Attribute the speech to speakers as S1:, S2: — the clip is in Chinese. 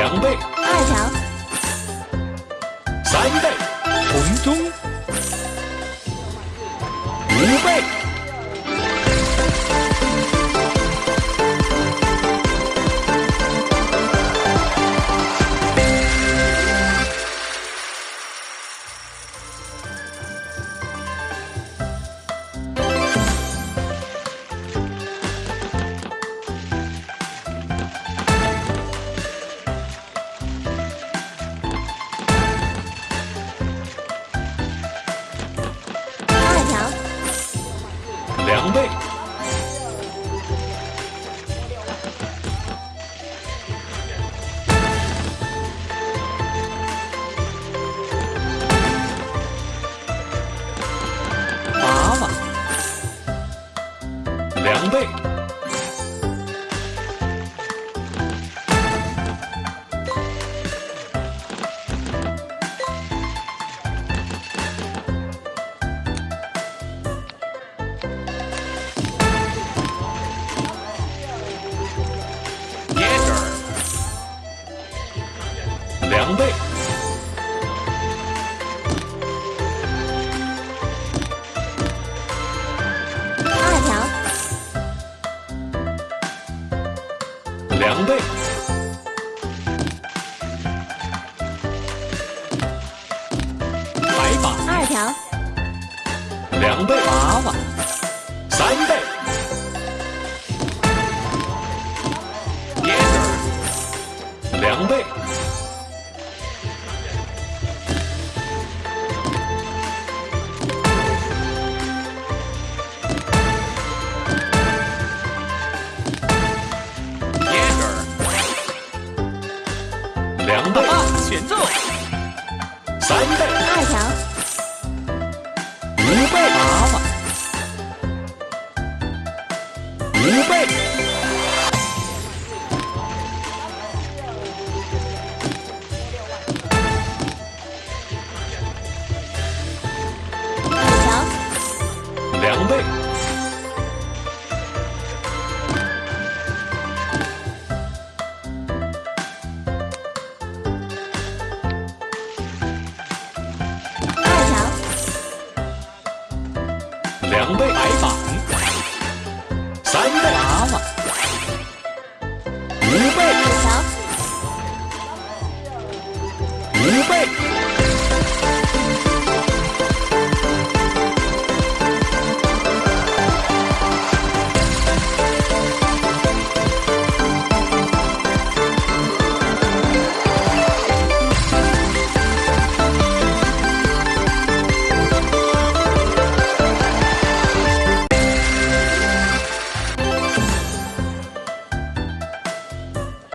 S1: 两倍，
S2: 二条，
S1: 三倍，
S2: 条，
S1: 两倍，
S3: 八万，
S1: 两倍，两倍，
S2: 二条，
S1: 两倍，
S3: 白把，
S2: 二条，
S1: 两倍，
S3: 八万，
S1: 两倍，
S3: 啊，选中，
S1: 三倍，
S2: 二条，
S1: 五倍，
S3: 娃娃，
S1: 五倍，
S2: 五条，
S1: 两倍，两倍，
S3: 白板，
S1: 三倍，
S3: 蛤蟆，
S1: 五倍，五倍，